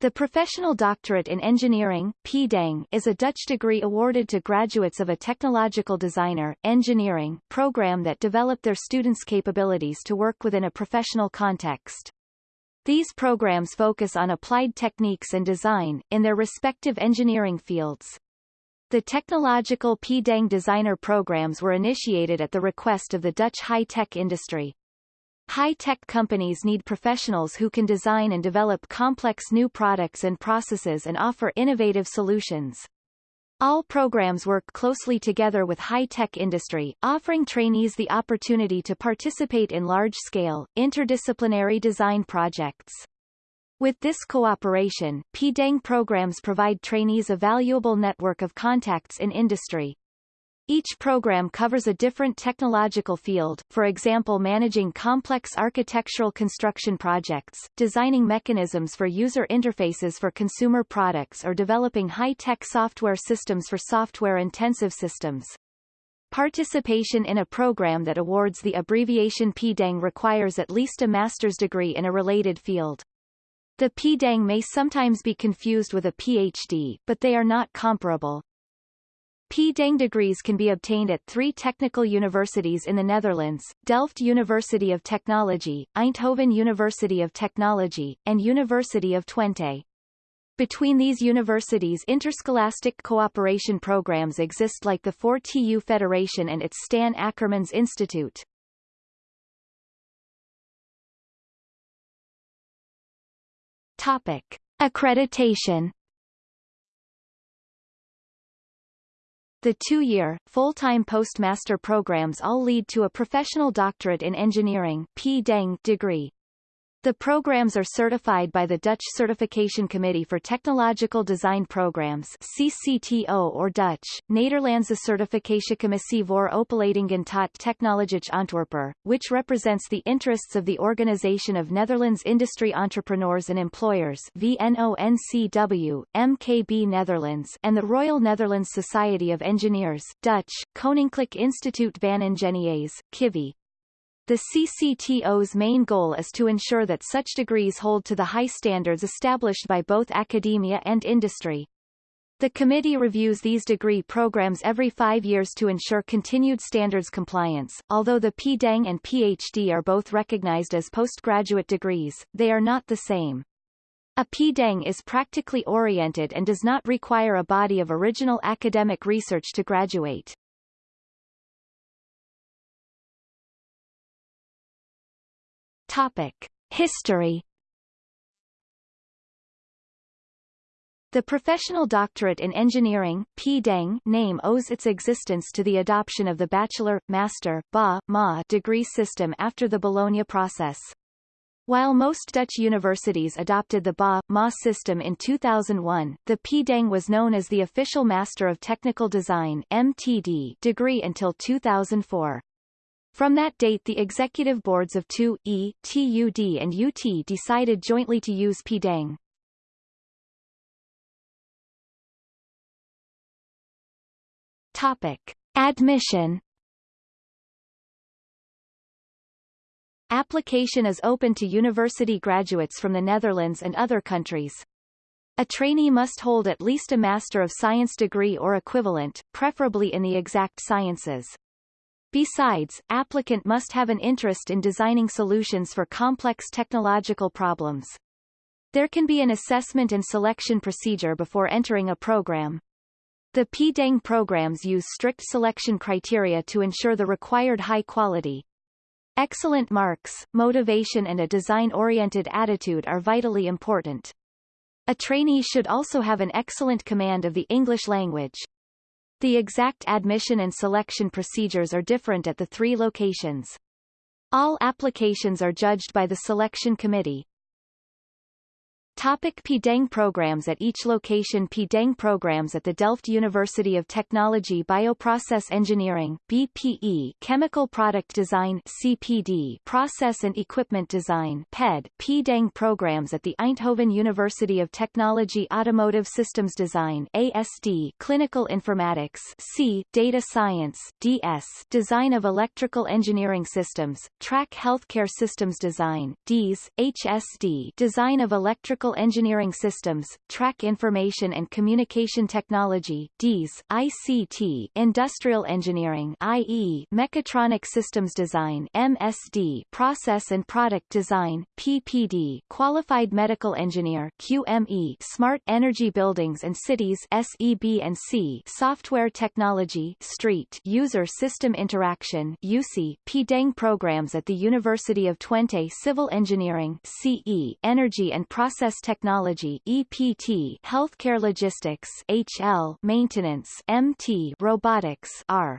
The Professional Doctorate in Engineering PDeng, is a Dutch degree awarded to graduates of a technological designer, engineering, program that develop their students' capabilities to work within a professional context. These programs focus on applied techniques and design, in their respective engineering fields. The technological PDeng designer programs were initiated at the request of the Dutch high-tech industry. High-tech companies need professionals who can design and develop complex new products and processes and offer innovative solutions. All programs work closely together with high-tech industry, offering trainees the opportunity to participate in large-scale, interdisciplinary design projects. With this cooperation, PDeng programs provide trainees a valuable network of contacts in industry. Each program covers a different technological field, for example managing complex architectural construction projects, designing mechanisms for user interfaces for consumer products or developing high-tech software systems for software-intensive systems. Participation in a program that awards the abbreviation PDeng requires at least a master's degree in a related field. The PDeng may sometimes be confused with a PhD, but they are not comparable. PDeng degrees can be obtained at three technical universities in the Netherlands, Delft University of Technology, Eindhoven University of Technology, and University of Twente. Between these universities interscholastic cooperation programs exist like the 4TU Federation and its Stan Ackermans Institute. Topic. Accreditation The two-year, full-time postmaster programs all lead to a professional doctorate in engineering degree. The programs are certified by the Dutch Certification Committee for Technological Design Programs CCTO or Dutch, Nederlandse Certificatiecommissie voor Opleidingen tot Technologische Ontwerper, which represents the interests of the Organization of Netherlands Industry Entrepreneurs and Employers VNONCW, MKB Netherlands and the Royal Netherlands Society of Engineers Dutch, Koninklijk Instituut van Ingenieurs, KIVI, the CCTO's main goal is to ensure that such degrees hold to the high standards established by both academia and industry. The committee reviews these degree programs every five years to ensure continued standards compliance. Although the PDeng and PhD are both recognized as postgraduate degrees, they are not the same. A PDeng is practically oriented and does not require a body of original academic research to graduate. Topic. History The Professional Doctorate in Engineering PDeng name owes its existence to the adoption of the Bachelor, Master ba, Ma degree system after the Bologna process. While most Dutch universities adopted the BA, MA system in 2001, the PDeng was known as the official Master of Technical Design MTD degree until 2004. From that date the executive boards of TU, E, TUD and UT decided jointly to use PDeng. Topic. Admission Application is open to university graduates from the Netherlands and other countries. A trainee must hold at least a Master of Science degree or equivalent, preferably in the exact sciences. Besides, applicant must have an interest in designing solutions for complex technological problems. There can be an assessment and selection procedure before entering a program. The PDeng programs use strict selection criteria to ensure the required high quality. Excellent marks, motivation and a design-oriented attitude are vitally important. A trainee should also have an excellent command of the English language. The exact admission and selection procedures are different at the three locations. All applications are judged by the selection committee. Topic PDeng programs At each location PDeng programs at the Delft University of Technology Bioprocess Engineering BPE Chemical Product Design CPD Process and Equipment Design PED PDeng programs at the Eindhoven University of Technology Automotive Systems Design ASD Clinical Informatics C Data Science DS Design of Electrical Engineering Systems Track Healthcare Systems Design DES HSD Design of Electrical Electrical Engineering Systems, Track Information and Communication Technology DES, ICT, Industrial Engineering IE, Mechatronic Systems Design MSD, Process and Product Design PPD, Qualified Medical Engineer QME, Smart Energy Buildings and Cities SEB and C, Software Technology Street, User System Interaction UC, PDENG programs at the University of Twente Civil Engineering CE, Energy and Process Technology EPT, Healthcare Logistics HL, Maintenance MT, Robotics R.